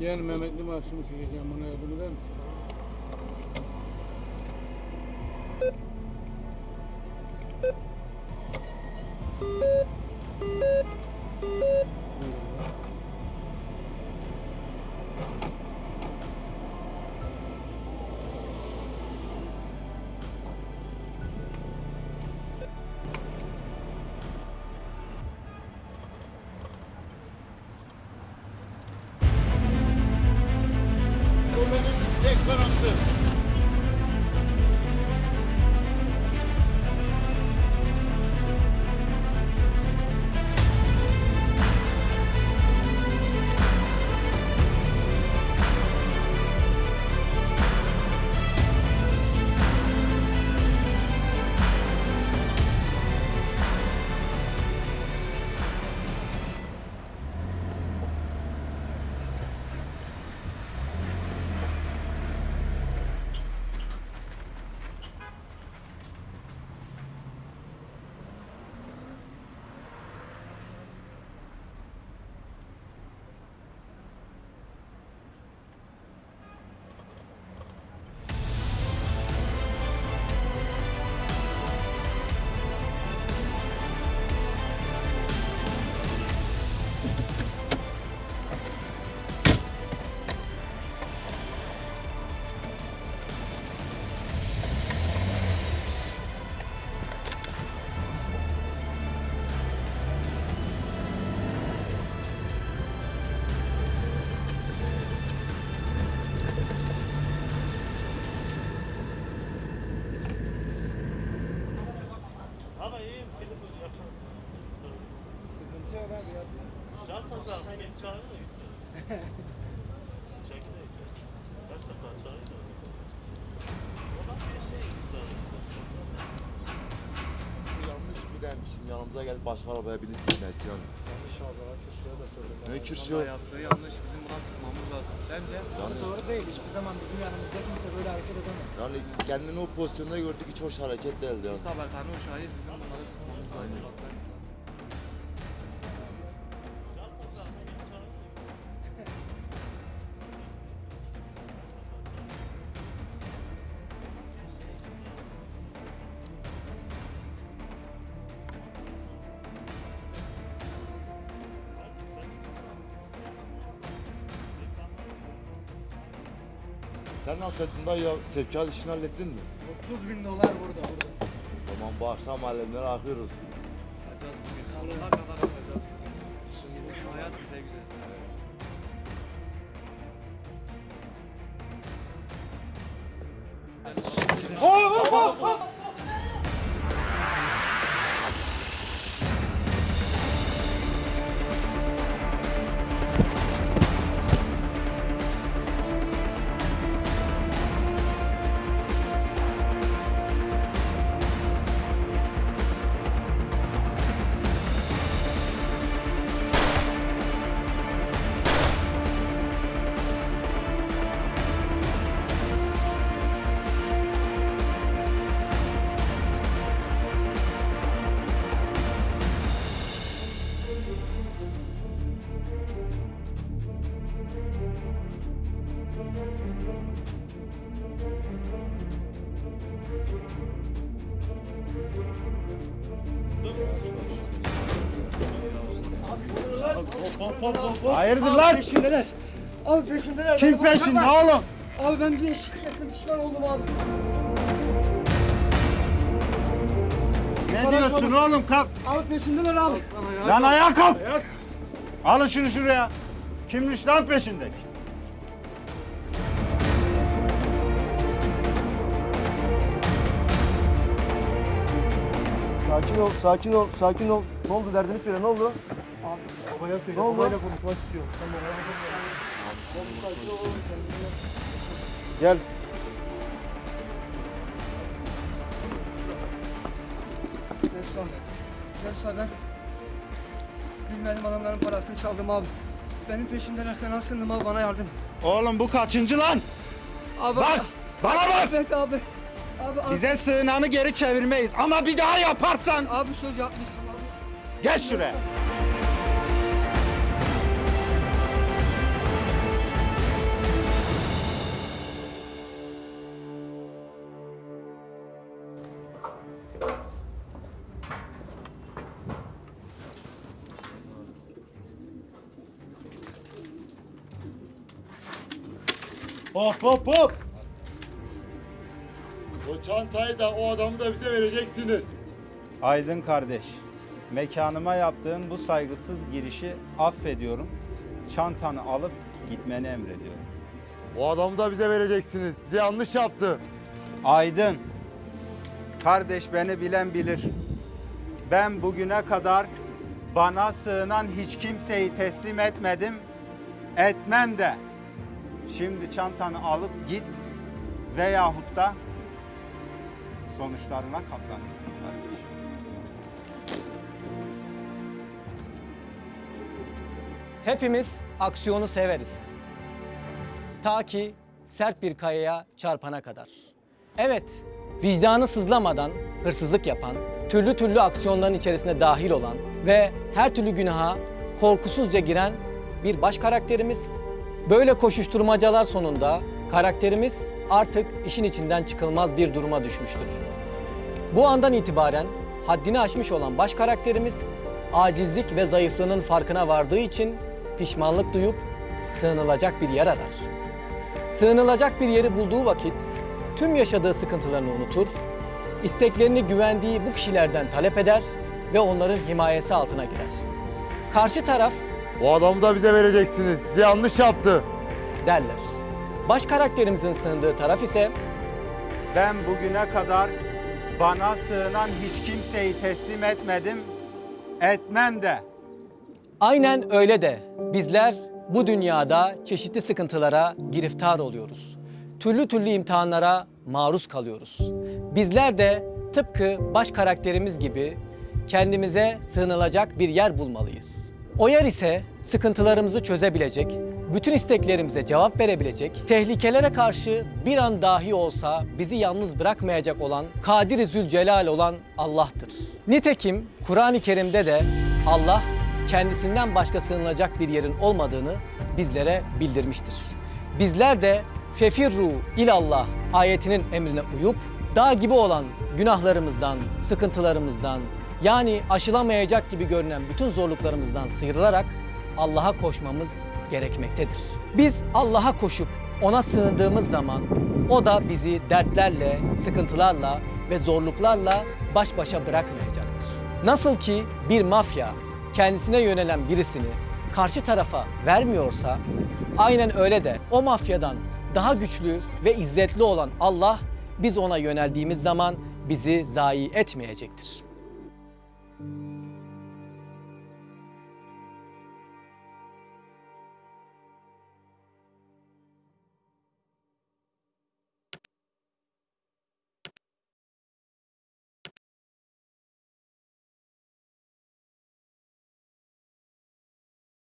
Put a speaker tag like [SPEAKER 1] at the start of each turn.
[SPEAKER 1] Yeğen Mehmetli maaşımı çekeceğim bana eder misin?
[SPEAKER 2] Benim
[SPEAKER 3] Da gitti. Çekti de gitti. Kaç defa çağırdı da. Oradan bir şey gitti.
[SPEAKER 2] Yanlış bilenmişim. Yanımıza gelip başka arabaya binip gitmesi yani.
[SPEAKER 4] Yanlış abi ya Kürşat'a da söyledim.
[SPEAKER 2] Ne kürşü?
[SPEAKER 5] Vallahi yaptığı yanlış bizim buna sıkmamız lazım. Sence?
[SPEAKER 2] Yani,
[SPEAKER 4] Doğru değil. Hiçbir zaman bizim yanımızda kimse böyle hareket edemez.
[SPEAKER 2] yani kendini o pozisyonda gördük hiç hoş hareket değildi yani.
[SPEAKER 5] Biz habertane uşağıyız. Bizim bunları sıkmamız lazım. Bak
[SPEAKER 2] Sen nasıl ettin dayı ya? Sevkiyat işini hallettin mi?
[SPEAKER 4] 30 bin dolar burada burada.
[SPEAKER 2] O zaman bu akşam alemleri akıyoruz.
[SPEAKER 5] Yapacağız bugün. Sonuna kadar yapacağız bugün. Şu hayat bize güzel.
[SPEAKER 6] Hayırdır lan?
[SPEAKER 4] Peşindeler. Abi peşindeler.
[SPEAKER 6] Kim
[SPEAKER 4] Beni
[SPEAKER 6] peşinde
[SPEAKER 4] bırakma.
[SPEAKER 6] oğlum?
[SPEAKER 4] Abi ben bir eşlik ettim pişman oldum abi.
[SPEAKER 6] Ne diyorsun oğlum kalk.
[SPEAKER 4] Abi peşindeler abi.
[SPEAKER 6] Lan ayağa kalk. Alın şunu şuraya. Kimmiş lan peşindeki?
[SPEAKER 4] Sakin ol, sakin ol, sakin ol. Ne oldu derdini söyle, ne oldu? Abi babaya söyle, babayla konuşmak istiyorum. Sen babaya
[SPEAKER 6] Gel.
[SPEAKER 4] Resmen, resmen ben bilmedim adamların parasını çaldım abi. Benim peşindeler sen asıldım abi bana yardım et.
[SPEAKER 6] Oğlum bu kaçıncı lan?
[SPEAKER 4] Abi,
[SPEAKER 6] Bak bana bak.
[SPEAKER 4] Affet abi. Abi, abi,
[SPEAKER 6] Bize sığınanı geri çevirmeyiz ama bir daha yaparsan
[SPEAKER 4] abi söz yapmayacağım abi.
[SPEAKER 6] geç şuraya.
[SPEAKER 2] Hop hop hop. O çantayı da o adamı da bize vereceksiniz.
[SPEAKER 6] Aydın kardeş, mekanıma yaptığın bu saygısız girişi affediyorum. Çantanı alıp gitmeni emrediyorum.
[SPEAKER 2] O adamı da bize vereceksiniz. Bize yanlış yaptı.
[SPEAKER 6] Aydın, kardeş beni bilen bilir. Ben bugüne kadar bana sığınan hiç kimseyi teslim etmedim, etmem de. Şimdi çantanı alıp git veyahut da sonuçlarına katlanırsın kardeş.
[SPEAKER 7] Hepimiz aksiyonu severiz. Ta ki sert bir kayaya çarpana kadar. Evet, vicdanı sızlamadan hırsızlık yapan, türlü türlü aksiyonların içerisine dahil olan ve her türlü günaha korkusuzca giren bir baş karakterimiz. Böyle koşuşturmacalar sonunda karakterimiz artık işin içinden çıkılmaz bir duruma düşmüştür. Bu andan itibaren haddini aşmış olan baş karakterimiz acizlik ve zayıflığının farkına vardığı için pişmanlık duyup sığınılacak bir yer arar. Sığınılacak bir yeri bulduğu vakit tüm yaşadığı sıkıntılarını unutur, isteklerini güvendiği bu kişilerden talep eder ve onların himayesi altına girer. Karşı taraf
[SPEAKER 2] O adamı da bize vereceksiniz. Bize yanlış yaptı.
[SPEAKER 7] derler. Baş karakterimizin sığındığı taraf ise
[SPEAKER 6] Ben bugüne kadar bana sığınan hiç kimseyi teslim etmedim, etmem de.
[SPEAKER 7] Aynen öyle de bizler bu dünyada çeşitli sıkıntılara giriftar oluyoruz. Türlü türlü imtihanlara maruz kalıyoruz. Bizler de tıpkı baş karakterimiz gibi kendimize sığınılacak bir yer bulmalıyız. O yer ise sıkıntılarımızı çözebilecek, bütün isteklerimize cevap verebilecek, tehlikelere karşı bir an dahi olsa bizi yalnız bırakmayacak olan, Kadir-i Zülcelal olan Allah'tır. Nitekim Kur'an-ı Kerim'de de Allah kendisinden başka sığınılacak bir yerin olmadığını bizlere bildirmiştir. Bizler de fefirru ilallah ayetinin emrine uyup dağ gibi olan günahlarımızdan, sıkıntılarımızdan yani aşılamayacak gibi görünen bütün zorluklarımızdan sıyrılarak Allah'a koşmamız gerekmektedir. Biz Allah'a koşup ona sığındığımız zaman o da bizi dertlerle, sıkıntılarla ve zorluklarla baş başa bırakmayacaktır. Nasıl ki bir mafya kendisine yönelen birisini karşı tarafa vermiyorsa aynen öyle de o mafyadan daha güçlü ve izzetli olan Allah biz ona yöneldiğimiz zaman bizi zayi etmeyecektir. thank you